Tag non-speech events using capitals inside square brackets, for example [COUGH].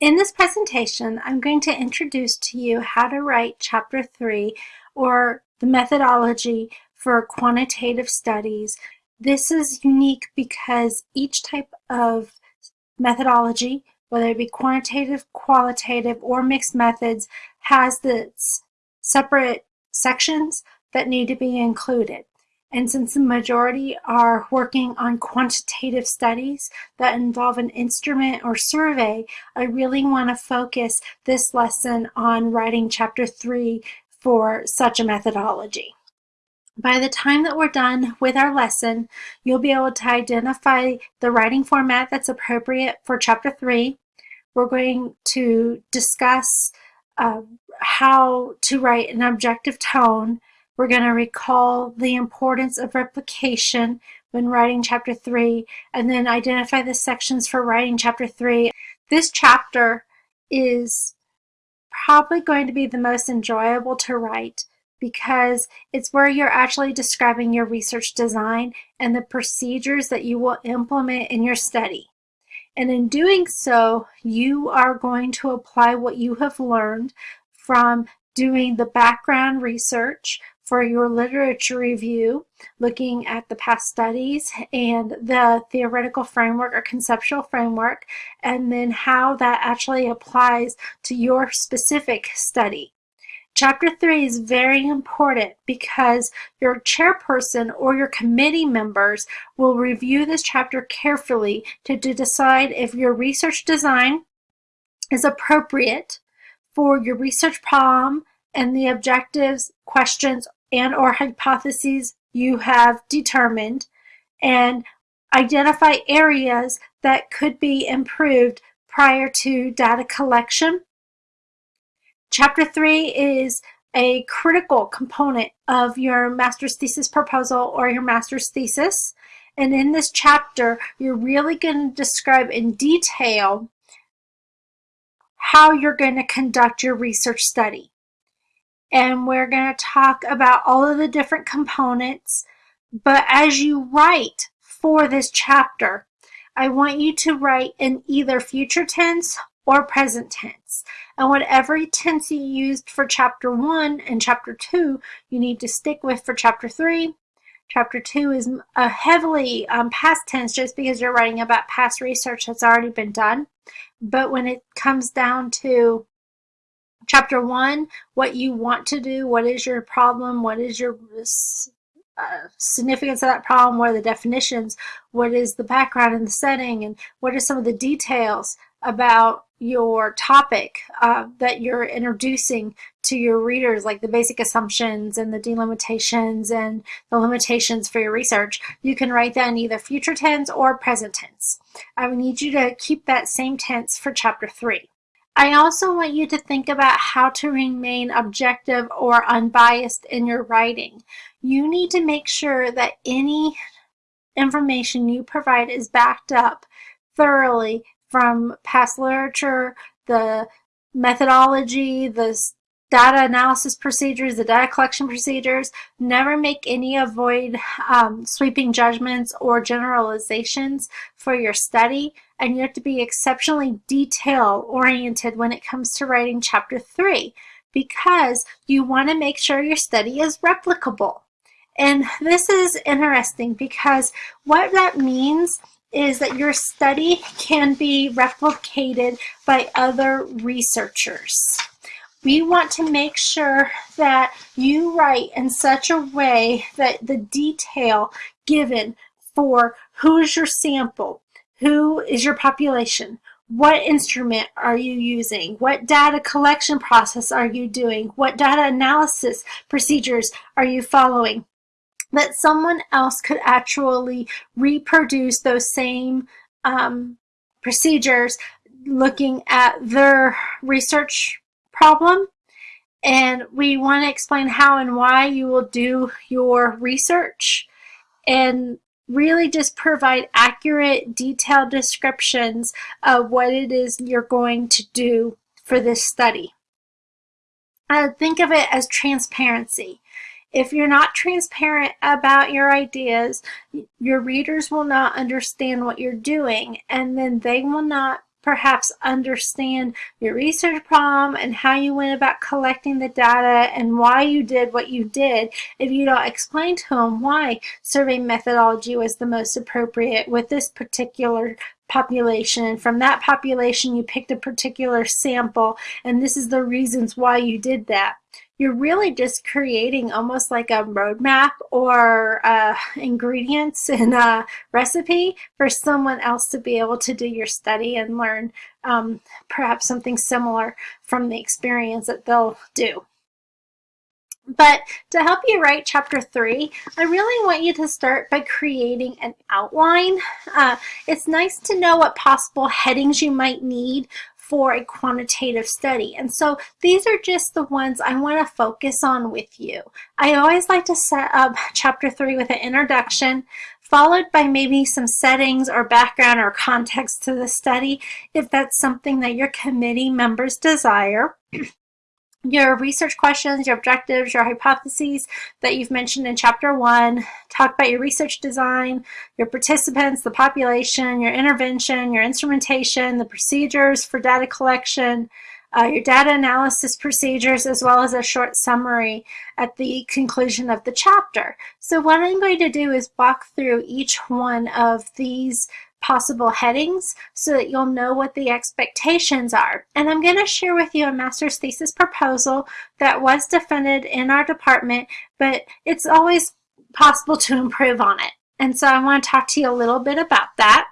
In this presentation, I'm going to introduce to you how to write Chapter 3 or the methodology for quantitative studies. This is unique because each type of methodology, whether it be quantitative, qualitative, or mixed methods, has the separate sections that need to be included. And since the majority are working on quantitative studies that involve an instrument or survey, I really want to focus this lesson on writing chapter three for such a methodology. By the time that we're done with our lesson, you'll be able to identify the writing format that's appropriate for chapter three. We're going to discuss uh, how to write an objective tone we're going to recall the importance of replication when writing chapter 3 and then identify the sections for writing chapter 3. This chapter is probably going to be the most enjoyable to write because it's where you're actually describing your research design and the procedures that you will implement in your study. And in doing so, you are going to apply what you have learned from doing the background research, for your literature review, looking at the past studies and the theoretical framework or conceptual framework, and then how that actually applies to your specific study. Chapter 3 is very important because your chairperson or your committee members will review this chapter carefully to, to decide if your research design is appropriate for your research problem and the objectives, questions, and or hypotheses you have determined and identify areas that could be improved prior to data collection. Chapter 3 is a critical component of your master's thesis proposal or your master's thesis. And in this chapter, you're really going to describe in detail how you're going to conduct your research study and we're going to talk about all of the different components. But as you write for this chapter, I want you to write in either future tense or present tense. And whatever tense you used for chapter one and chapter two, you need to stick with for chapter three. Chapter two is a heavily um, past tense just because you're writing about past research that's already been done. But when it comes down to Chapter one, what you want to do, what is your problem, what is your uh, significance of that problem, what are the definitions, what is the background and the setting, and what are some of the details about your topic uh, that you're introducing to your readers, like the basic assumptions and the delimitations and the limitations for your research, you can write that in either future tense or present tense. I need you to keep that same tense for chapter three. I also want you to think about how to remain objective or unbiased in your writing. You need to make sure that any information you provide is backed up thoroughly from past literature, the methodology, the data analysis procedures, the data collection procedures. Never make any avoid um, sweeping judgments or generalizations for your study. And you have to be exceptionally detail oriented when it comes to writing chapter three because you want to make sure your study is replicable. And this is interesting because what that means is that your study can be replicated by other researchers. We want to make sure that you write in such a way that the detail given for who is your sample, who is your population, what instrument are you using? What data collection process are you doing? What data analysis procedures are you following? That someone else could actually reproduce those same um, procedures looking at their research problem and we want to explain how and why you will do your research and really just provide accurate detailed descriptions of what it is you're going to do for this study. Uh, think of it as transparency. If you're not transparent about your ideas, your readers will not understand what you're doing and then they will not perhaps understand your research problem and how you went about collecting the data and why you did what you did. If you don't explain to them why survey methodology was the most appropriate with this particular population and from that population you picked a particular sample and this is the reasons why you did that you're really just creating almost like a roadmap or uh, ingredients in a recipe for someone else to be able to do your study and learn um, perhaps something similar from the experience that they'll do. But to help you write chapter three, I really want you to start by creating an outline. Uh, it's nice to know what possible headings you might need for a quantitative study. And so these are just the ones I want to focus on with you. I always like to set up chapter three with an introduction, followed by maybe some settings or background or context to the study, if that's something that your committee members desire. [CLEARS THROAT] your research questions, your objectives, your hypotheses that you've mentioned in chapter one, talk about your research design, your participants, the population, your intervention, your instrumentation, the procedures for data collection, uh, your data analysis procedures, as well as a short summary at the conclusion of the chapter. So what I'm going to do is walk through each one of these possible headings so that you'll know what the expectations are. And I'm going to share with you a master's thesis proposal that was defended in our department, but it's always possible to improve on it. And so I want to talk to you a little bit about that.